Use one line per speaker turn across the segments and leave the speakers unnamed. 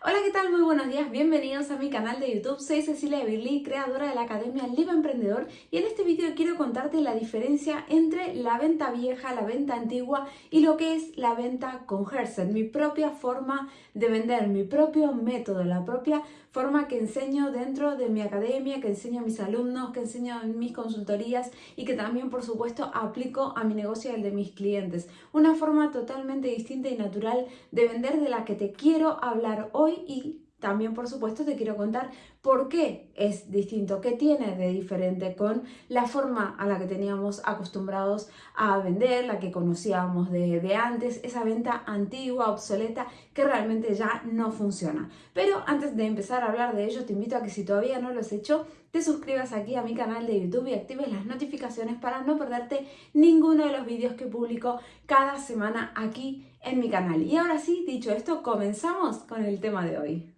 Hola, ¿qué tal? Muy buenos días, bienvenidos a mi canal de YouTube. Soy Cecilia Birli, creadora de la Academia Live Emprendedor y en este vídeo quiero contarte la diferencia entre la venta vieja, la venta antigua y lo que es la venta con Herset, mi propia forma de vender, mi propio método, la propia forma que enseño dentro de mi academia, que enseño a mis alumnos, que enseño en mis consultorías y que también, por supuesto, aplico a mi negocio y al de mis clientes. Una forma totalmente distinta y natural de vender de la que te quiero hablar hoy y también, por supuesto, te quiero contar por qué es distinto, qué tiene de diferente con la forma a la que teníamos acostumbrados a vender, la que conocíamos de, antes, esa venta antigua, obsoleta, que realmente ya no funciona. Pero antes de empezar a hablar de ello, te invito a que si todavía no lo has hecho, te suscribas aquí a mi canal de YouTube y actives las notificaciones para no perderte ninguno de los vídeos que publico cada semana aquí en mi canal. Y ahora sí, dicho esto, comenzamos con el tema de hoy.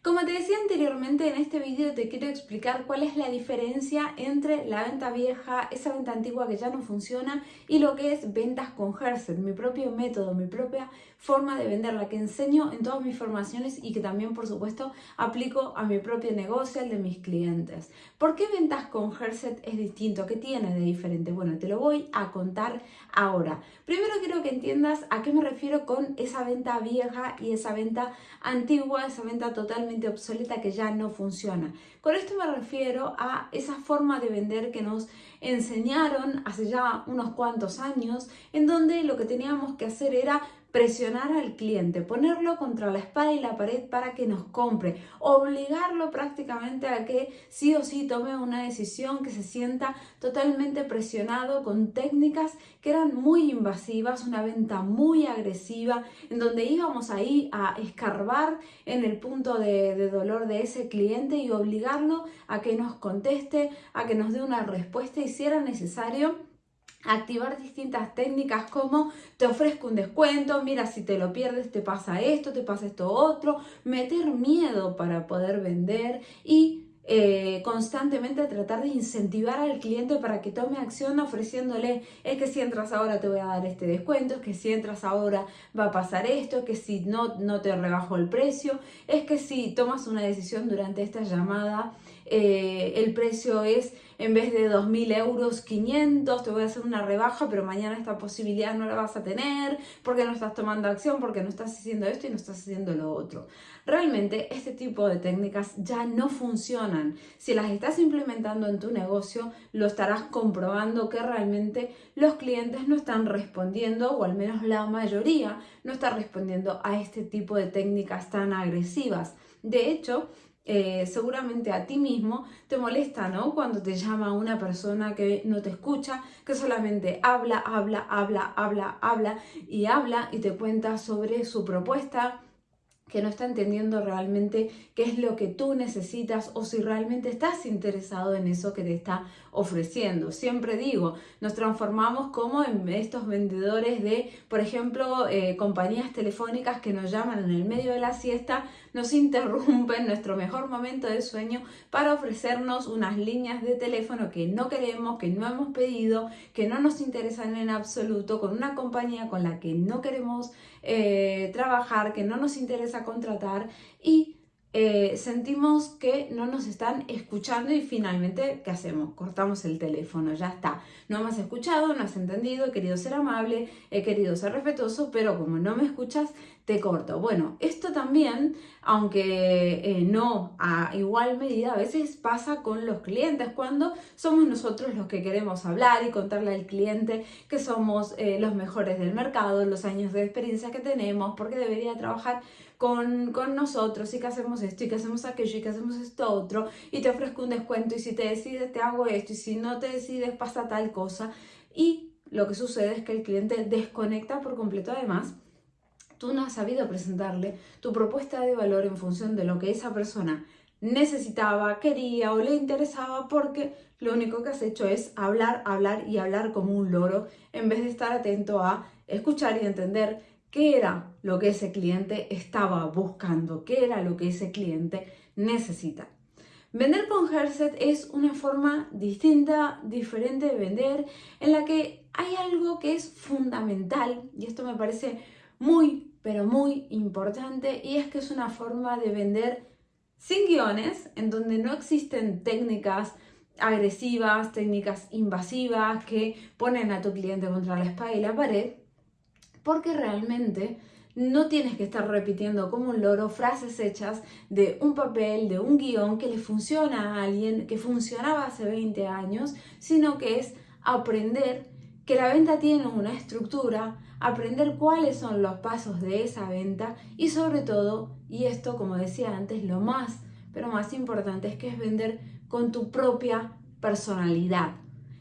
Como te decía anteriormente, en este vídeo te quiero explicar cuál es la diferencia entre la venta vieja, esa venta antigua que ya no funciona, y lo que es ventas con Herset, mi propio método, mi propia forma de vender, la que enseño en todas mis formaciones y que también, por supuesto, aplico a mi propio negocio, al de mis clientes. ¿Por qué ventas con Herset es distinto? ¿Qué tiene de diferente? Bueno, te lo voy a contar ahora. Primero quiero que entiendas a qué me refiero con esa venta vieja y esa venta antigua, esa venta totalmente obsoleta que ya no funciona. Con esto me refiero a esa forma de vender que nos enseñaron hace ya unos cuantos años, en donde lo que teníamos que hacer era presionar al cliente, ponerlo contra la espada y la pared para que nos compre, obligarlo prácticamente a que sí o sí tome una decisión, que se sienta totalmente presionado con técnicas que eran muy invasivas, una venta muy agresiva, en donde íbamos ahí a escarbar en el punto de, de dolor de ese cliente y obligarlo a que nos conteste, a que nos dé una respuesta y si era necesario, activar distintas técnicas como te ofrezco un descuento, mira si te lo pierdes te pasa esto, te pasa esto otro, meter miedo para poder vender y eh, constantemente tratar de incentivar al cliente para que tome acción ofreciéndole es que si entras ahora te voy a dar este descuento, es que si entras ahora va a pasar esto, es que si no, no te rebajo el precio, es que si tomas una decisión durante esta llamada eh, el precio es en vez de 2.000 euros 500, te voy a hacer una rebaja, pero mañana esta posibilidad no la vas a tener porque no estás tomando acción, porque no estás haciendo esto y no estás haciendo lo otro. Realmente este tipo de técnicas ya no funcionan. Si las estás implementando en tu negocio, lo estarás comprobando que realmente los clientes no están respondiendo, o al menos la mayoría no está respondiendo a este tipo de técnicas tan agresivas. De hecho, eh, seguramente a ti mismo te molesta, ¿no? Cuando te llama una persona que no te escucha, que solamente habla, habla, habla, habla, habla y habla y te cuenta sobre su propuesta, que no está entendiendo realmente qué es lo que tú necesitas o si realmente estás interesado en eso que te está ofreciendo. Siempre digo, nos transformamos como en estos vendedores de, por ejemplo, eh, compañías telefónicas que nos llaman en el medio de la siesta, nos interrumpen nuestro mejor momento de sueño para ofrecernos unas líneas de teléfono que no queremos, que no hemos pedido, que no nos interesan en absoluto, con una compañía con la que no queremos eh, trabajar, que no nos interesa contratar y eh, sentimos que no nos están escuchando y finalmente, ¿qué hacemos? Cortamos el teléfono, ya está. No me has escuchado, no has entendido, he querido ser amable, he querido ser respetuoso, pero como no me escuchas, te corto. Bueno, esto también, aunque eh, no a igual medida, a veces pasa con los clientes cuando somos nosotros los que queremos hablar y contarle al cliente que somos eh, los mejores del mercado, los años de experiencia que tenemos, porque debería trabajar con, con, nosotros y que hacemos esto y que hacemos aquello y que hacemos esto otro y te ofrezco un descuento y si te decides te hago esto y si no te decides pasa tal cosa y lo que sucede es que el cliente desconecta por completo además tú no has sabido presentarle tu propuesta de valor en función de lo que esa persona necesitaba, quería o le interesaba porque lo único que has hecho es hablar, hablar y hablar como un loro en vez de estar atento a escuchar y entender qué era lo que ese cliente estaba buscando, qué era lo que ese cliente necesita. Vender con Herset es una forma distinta, diferente de vender, en la que hay algo que es fundamental, y esto me parece muy, pero muy importante, y es que es una forma de vender sin guiones, en donde no existen técnicas agresivas, técnicas invasivas que ponen a tu cliente contra la espalda y la pared, porque realmente no tienes que estar repitiendo como un loro frases hechas de un papel, de un guion que le funciona a alguien, que funcionaba hace 20 años, sino que es aprender que la venta tiene una estructura, aprender cuáles son los pasos de esa venta y sobre todo, y esto como decía antes, lo más, pero más importante es que es vender con tu propia personalidad.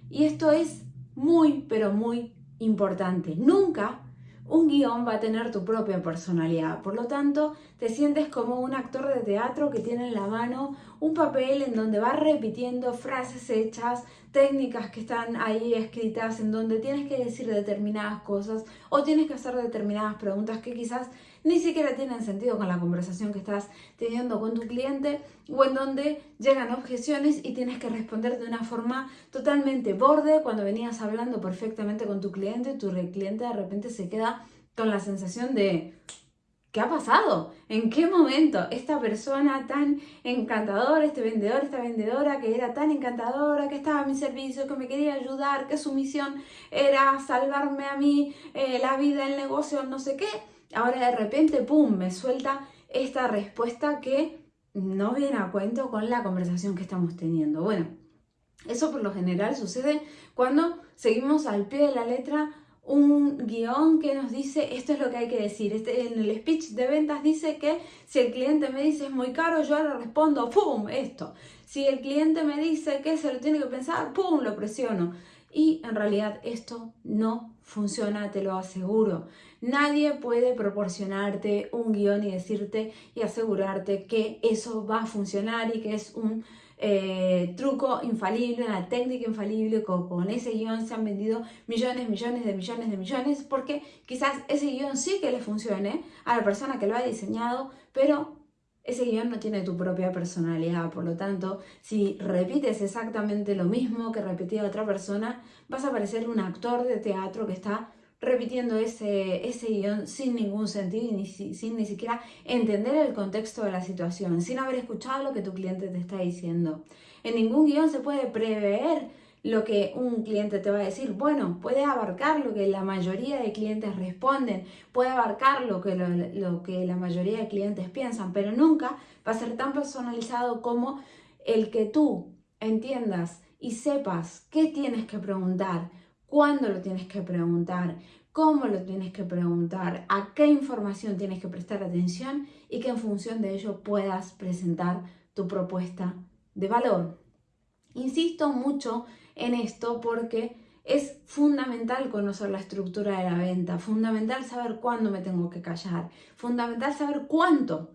Y esto es muy, pero muy importante. Nunca un guion va a tener tu propia personalidad. Por lo tanto, te sientes como un actor de teatro que tiene en la mano un papel en donde va repitiendo frases hechas, técnicas que están ahí escritas, en donde tienes que decir determinadas cosas o tienes que hacer determinadas preguntas que quizás ni siquiera tienen sentido con la conversación que estás teniendo con tu cliente o en donde llegan objeciones y tienes que responder de una forma totalmente borde. Cuando venías hablando perfectamente con tu cliente, tu cliente de repente se queda con la sensación de ¿Qué ha pasado? ¿En qué momento esta persona tan encantadora, este vendedor, esta vendedora que era tan encantadora, que estaba a mi servicio, que me quería ayudar, que su misión era salvarme a mí eh, la vida, el negocio, no sé qué? Ahora de repente, ¡pum!, me suelta esta respuesta que no viene a cuento con la conversación que estamos teniendo. Bueno, eso por lo general sucede cuando seguimos al pie de la letra un guion que nos dice esto es lo que hay que decir. Este, en el speech de ventas dice que si el cliente me dice es muy caro, yo le respondo, ¡pum! esto. Si el cliente me dice que se lo tiene que pensar, ¡pum! lo presiono. Y en realidad esto no funciona, te lo aseguro. Nadie puede proporcionarte un guion y decirte y asegurarte que eso va a funcionar y que es un eh, truco infalible, una técnica infalible, con, con ese guion se han vendido millones, millones de millones de millones, porque quizás ese guion sí que le funcione a la persona que lo ha diseñado, pero ese guion no tiene tu propia personalidad, por lo tanto, si repites exactamente lo mismo que repetía otra persona, vas a parecer un actor de teatro que está repitiendo ese, ese guion sin ningún sentido y ni, sin ni siquiera entender el contexto de la situación, sin haber escuchado lo que tu cliente te está diciendo. En ningún guion se puede prever lo que un cliente te va a decir. Bueno, puede abarcar lo que la mayoría de clientes responden, puede abarcar lo que, lo, lo que la mayoría de clientes piensan, pero nunca va a ser tan personalizado como el que tú entiendas y sepas qué tienes que preguntar, cuándo lo tienes que preguntar, cómo lo tienes que preguntar, a qué información tienes que prestar atención y que en función de ello puedas presentar tu propuesta de valor. Insisto mucho en esto porque es fundamental conocer la estructura de la venta, fundamental saber cuándo me tengo que callar, fundamental saber cuánto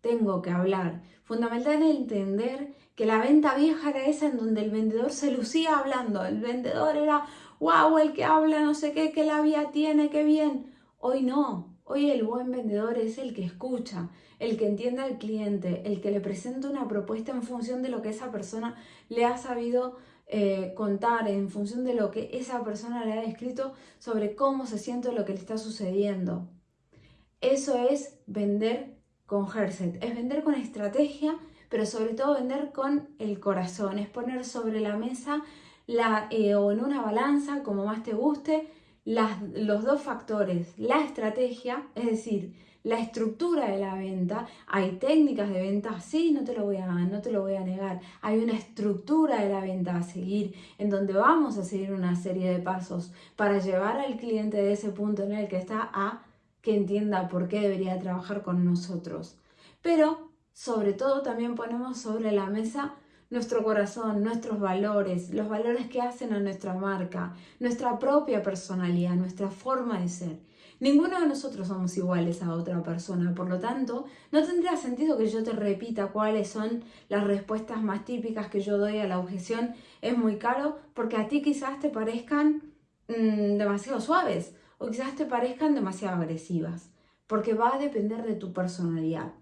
tengo que hablar, fundamental entender que la venta vieja era esa en donde el vendedor se lucía hablando, el vendedor era wow, el que habla no sé qué, qué labia tiene, qué bien. Hoy no, hoy el buen vendedor es el que escucha, el que entiende al cliente, el que le presenta una propuesta en función de lo que esa persona le ha sabido eh, contar, en función de lo que esa persona le ha escrito sobre cómo se siente lo que le está sucediendo. Eso es vender con Herset, es vender con estrategia, pero sobre todo vender con el corazón, es poner sobre la mesa la, eh, o en una balanza, como más te guste, los dos factores, la estrategia, es decir, la estructura de la venta, hay técnicas de venta, sí, no te lo voy a, no te lo voy a negar, hay una estructura de la venta a seguir, en donde vamos a seguir una serie de pasos para llevar al cliente de ese punto en el que está a que entienda por qué debería trabajar con nosotros. Pero, sobre todo, también ponemos sobre la mesa nuestro corazón, nuestros valores, los valores que hacen a nuestra marca, nuestra propia personalidad, nuestra forma de ser. Ninguno de nosotros somos iguales a otra persona, por lo tanto, no tendría sentido que yo te repita cuáles son las respuestas más típicas que yo doy a la objeción es muy caro, porque a ti quizás te parezcan mm, demasiado suaves o quizás te parezcan demasiado agresivas, porque va a depender de tu personalidad.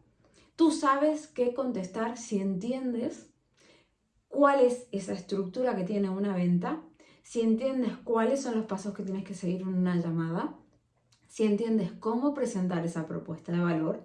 Tú sabes qué contestar si entiendes cuál es esa estructura que tiene una venta, si entiendes cuáles son los pasos que tienes que seguir en una llamada, si entiendes cómo presentar esa propuesta de valor,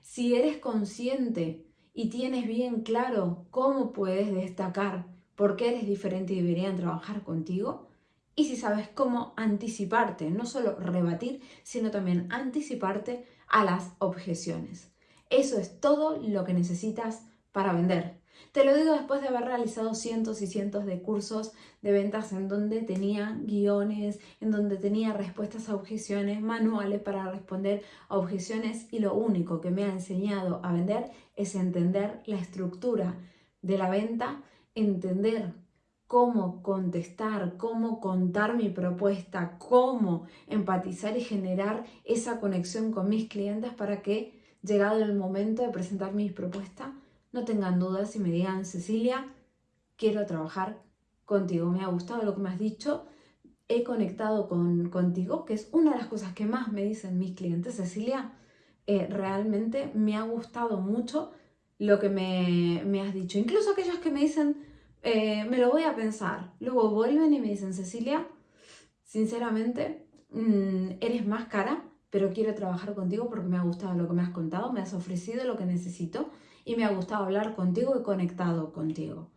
si eres consciente y tienes bien claro cómo puedes destacar por qué eres diferente y deberían trabajar contigo, y si sabes cómo anticiparte, no solo rebatir, sino también anticiparte a las objeciones. Eso es todo lo que necesitas para vender. Te lo digo después de haber realizado cientos y cientos de cursos de ventas en donde tenía guiones, en donde tenía respuestas a objeciones, manuales para responder a objeciones y lo único que me ha enseñado a vender es entender la estructura de la venta, entender cómo contestar, cómo contar mi propuesta, cómo empatizar y generar esa conexión con mis clientes para que, llegado el momento de presentar mis propuestas, no tengan dudas y me digan, Cecilia, quiero trabajar contigo, me ha gustado lo que me has dicho, he conectado con, contigo, que es una de las cosas que más me dicen mis clientes, Cecilia, eh, realmente me ha gustado mucho lo que me, has dicho. Incluso aquellos que me dicen, eh, me lo voy a pensar, luego vuelven y me dicen, Cecilia, sinceramente, mm, eres más cara, pero quiero trabajar contigo porque me ha gustado lo que me has contado, me has ofrecido lo que necesito y me ha gustado hablar contigo y conectado contigo.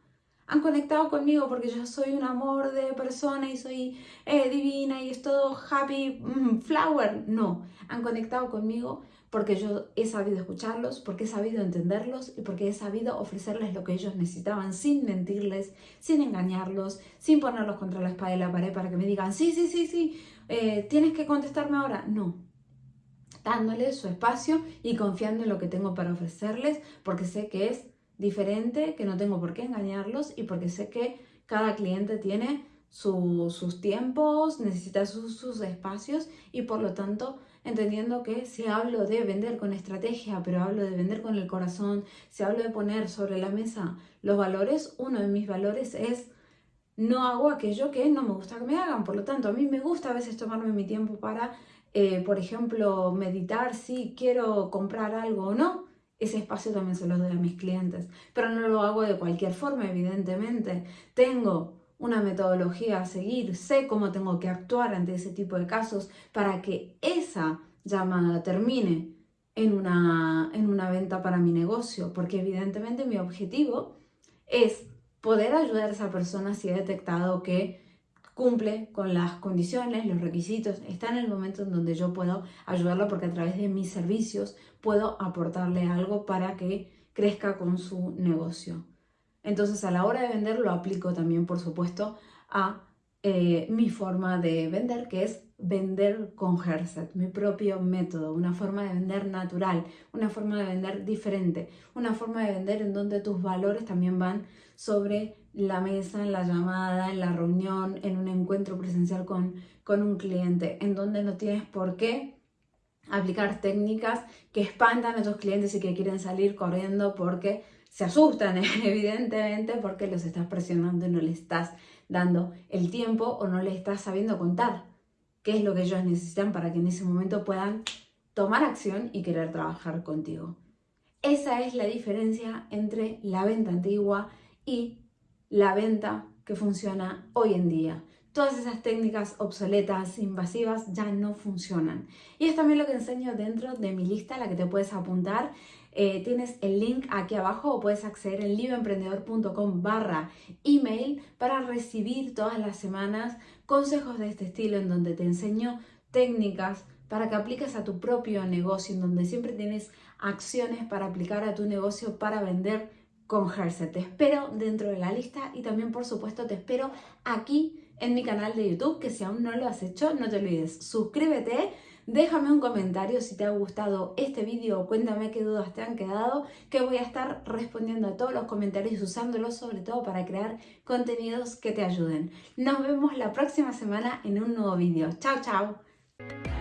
Han conectado conmigo porque yo soy un amor de persona y soy eh, divina y es todo happy mm, flower. No, han conectado conmigo porque yo he sabido escucharlos, porque he sabido entenderlos y porque he sabido ofrecerles lo que ellos necesitaban sin mentirles, sin engañarlos, sin ponerlos contra la espada y la pared para que me digan, sí, sí, sí, sí, eh, tienes que contestarme ahora. No, dándoles su espacio y confiando en lo que tengo para ofrecerles, porque sé que es diferente, que no tengo por qué engañarlos y porque sé que cada cliente tiene sus tiempos, necesita sus, espacios y por lo tanto entendiendo que si hablo de vender con estrategia, pero hablo de vender con el corazón, si hablo de poner sobre la mesa los valores, uno de mis valores es no hago aquello que no me gusta que me hagan. Por lo tanto, a mí me gusta a veces tomarme mi tiempo para eh, por ejemplo, meditar si quiero comprar algo o no, ese espacio también se lo doy a mis clientes. Pero no lo hago de cualquier forma, evidentemente. Tengo una metodología a seguir, sé cómo tengo que actuar ante ese tipo de casos para que esa llamada termine en una, en una venta para mi negocio, porque evidentemente mi objetivo es poder ayudar a esa persona si he detectado que cumple con las condiciones, los requisitos, está en el momento en donde yo puedo ayudarlo porque a través de mis servicios puedo aportarle algo para que crezca con su negocio. Entonces a la hora de vender lo aplico también, por supuesto, a eh, mi forma de vender, que es vender con Herset, mi propio método, una forma de vender natural, una forma de vender diferente, una forma de vender en donde tus valores también van sobre la mesa, en la llamada, en la reunión, en un encuentro presencial con, con un cliente, en donde no tienes por qué aplicar técnicas que espantan a tus clientes y que quieren salir corriendo porque se asustan, evidentemente, porque los estás presionando y no le estás dando el tiempo o no le estás sabiendo contar qué es lo que ellos necesitan para que en ese momento puedan tomar acción y querer trabajar contigo. Esa es la diferencia entre la venta antigua y la venta que funciona hoy en día. Todas esas técnicas obsoletas, invasivas, ya no funcionan. Y es también lo que enseño dentro de mi lista, la que te puedes apuntar. Eh, tienes el link aquí abajo o puedes acceder en libroemprendedor.com barra email para recibir todas las semanas consejos de este estilo en donde te enseño técnicas para que apliques a tu propio negocio, en donde siempre tienes acciones para aplicar a tu negocio para vender con Herset. Te espero dentro de la lista y también por supuesto te espero aquí en mi canal de YouTube, que si aún no lo has hecho, no te olvides, suscríbete, déjame un comentario si te ha gustado este vídeo, cuéntame qué dudas te han quedado, que voy a estar respondiendo a todos los comentarios y usándolos sobre todo para crear contenidos que te ayuden. Nos vemos la próxima semana en un nuevo vídeo. Chao, chao.